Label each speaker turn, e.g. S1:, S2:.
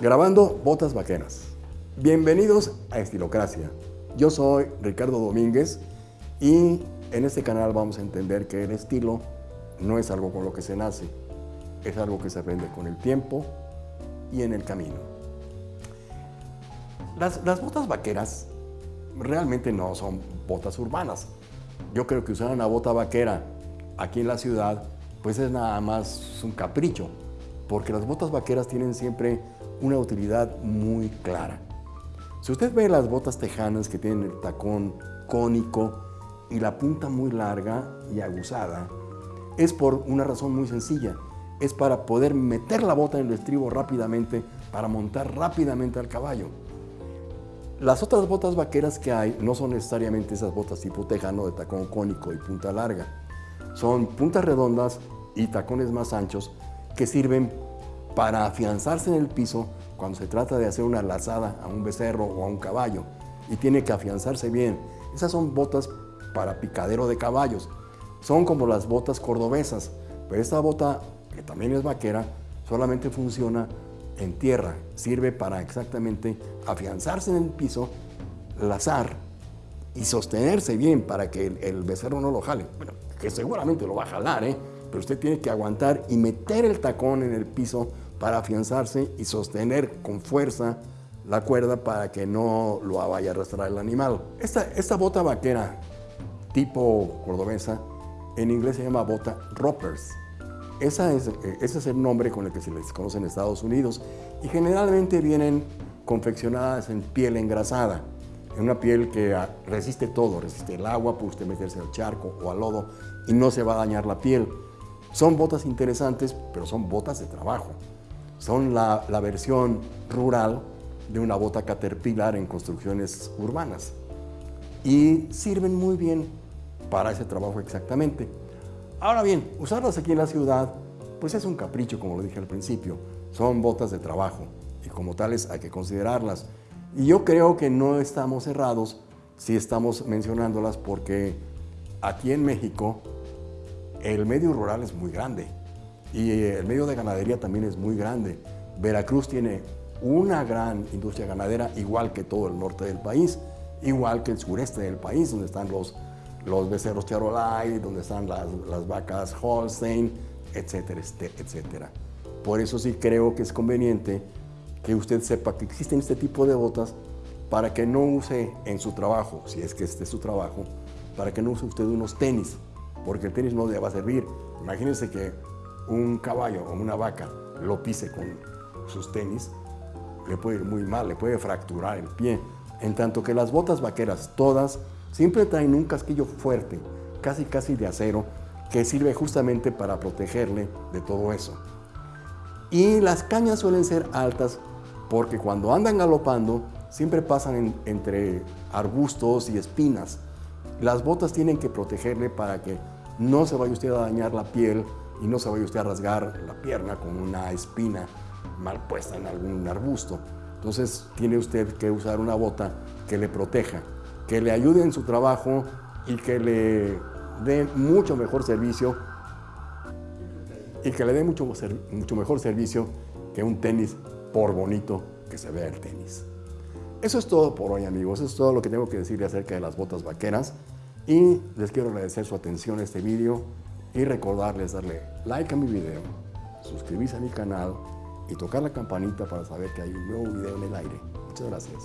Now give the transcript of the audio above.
S1: Grabando Botas Vaqueras. Bienvenidos a Estilocracia. Yo soy Ricardo Domínguez y en este canal vamos a entender que el estilo no es algo con lo que se nace, es algo que se aprende con el tiempo y en el camino. Las, botas vaqueras realmente no son botas urbanas. Yo creo que usar una bota vaquera aquí en la ciudad pues es nada más un capricho, porque las botas vaqueras tienen siempre una utilidad muy clara. Si usted ve las botas tejanas que tienen el tacón cónico y la punta muy larga y aguzada, es por una razón muy sencilla. Es para poder meter la bota en el estribo rápidamente, para montar rápidamente al caballo. Las otras botas vaqueras que hay no son necesariamente esas botas tipo tejano de tacón cónico y punta larga. Son puntas redondas y tacones más anchos que sirven para afianzarse en el piso cuando se trata de hacer una lazada a un becerro o a un caballo y tiene que afianzarse bien. Esas son botas para picadero de caballos. Son como las botas cordobesas, pero esta bota, que también es vaquera, solamente funciona en tierra. Sirve para exactamente afianzarse en el piso, lazar y sostenerse bien para que el, becerro no lo jale. Bueno, que seguramente lo va a jalar, ¿eh? pero usted tiene que aguantar y meter el tacón en el piso para afianzarse y sostener con fuerza la cuerda para que no lo vaya a arrastrar el animal. Esta, esta bota vaquera tipo cordobesa en inglés se llama bota roppers. Esa es, ese es el nombre con el que se les conoce en Estados Unidos y generalmente vienen confeccionadas en piel engrasada, en una piel que resiste todo, resiste el agua, puede usted meterse al charco o al lodo y no se va a dañar la piel. Son botas interesantes, pero son botas de trabajo. Son la, la versión rural de una bota caterpillar en construcciones urbanas y sirven muy bien para ese trabajo exactamente. Ahora bien, usarlas aquí en la ciudad, pues es un capricho, como lo dije al principio. Son botas de trabajo y como tales hay que considerarlas. Y yo creo que no estamos cerrados si estamos mencionándolas porque aquí en México el medio rural es muy grande y el medio de ganadería también es muy grande. Veracruz tiene una gran industria ganadera, igual que todo el norte del país, igual que el sureste del país, donde están los, los becerros Charolais, donde están las, las vacas Holstein, etcétera, este, etcétera. Por eso sí creo que es conveniente que usted sepa que existen este tipo de botas para que no use en su trabajo, si es que este es su trabajo, para que no use usted unos tenis, porque el tenis no le va a servir. Imagínense que un caballo o una vaca lo pise con sus tenis, le puede ir muy mal, le puede fracturar el pie. En tanto que las botas vaqueras, todas, siempre traen un casquillo fuerte, casi casi de acero, que sirve justamente para protegerle de todo eso. Y las cañas suelen ser altas porque cuando andan galopando siempre pasan entre arbustos y espinas. Las botas tienen que protegerle para que no se vaya usted a dañar la piel y no se vaya usted a rasgar la pierna con una espina mal puesta en algún arbusto. Entonces tiene usted que usar una bota que le proteja, que le ayude en su trabajo y que le dé mucho mejor servicio y que le dé mucho, mucho mejor servicio que un tenis por bonito que se vea el tenis. Eso es todo por hoy amigos, eso es todo lo que tengo que decirle acerca de las botas vaqueras y les quiero agradecer su atención a este vídeo y recordarles darle like a mi video, suscribirse a mi canal y tocar la campanita para saber que hay un nuevo video en el aire. Muchas gracias.